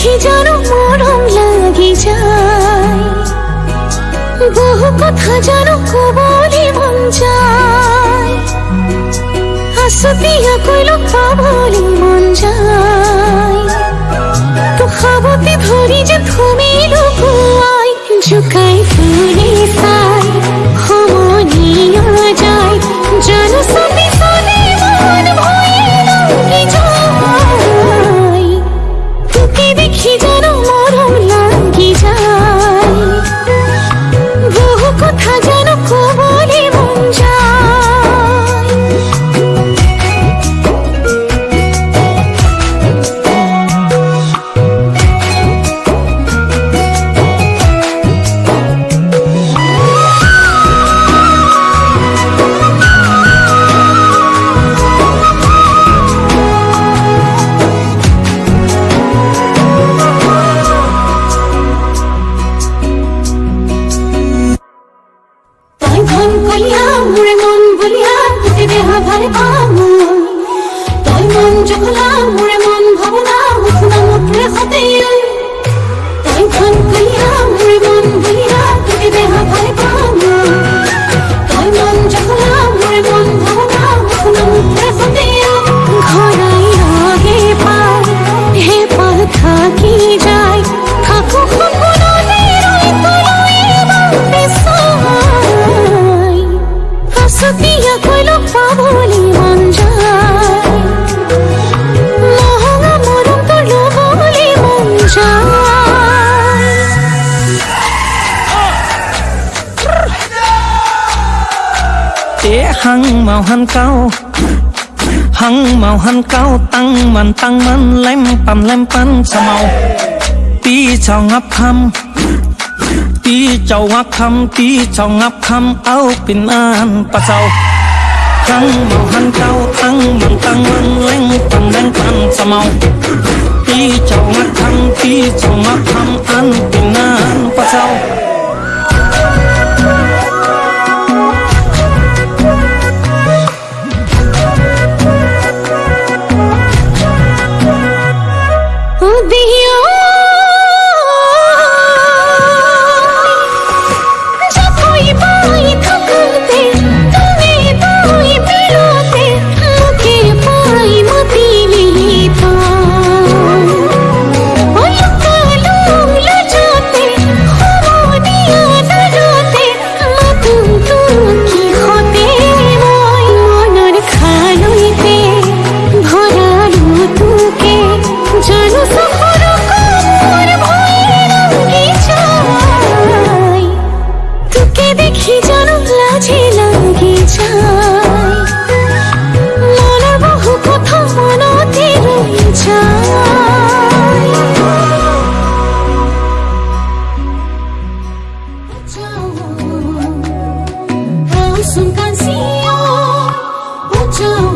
দেখি যেন মরম লাগি যায়। বহু কথা যেন কবলি মন যায়। আসতিয়া কইল পাবলি মন যায়। তো খাবতে ধরি যে তুমি লুকুয়াই জুকাই ফুলে সাই হমনিয়া যায় জানো ভাবনা মোরে মন ভাবনা উঠনা মুঠরে হাতে তাই ভান কলিয়া মোরে মন ভুলিয়া তুমি দেহা ভালে পাওয়া তাই মন জখলা মোরে মন ভাবনা উঠনা মুঠরে হাতে ঘরাই আগে পার হে পার থাকি যায়। থাকো সতীয়া tế hăng màu hăng cao. Hăng màu hăng cao, tăng man tăng man lem pan lem pan sa màu tí chào ngắp khăm, tí chào ngắp khăm, tí chào ngắp khăm, áo pin an pa chào hăng màu hăng cao, tăng man tăng man lem pan lem pan sa màu tí chào ngắp khăm, tí chào ngắp khăm, an pin xuân can siêu hút trao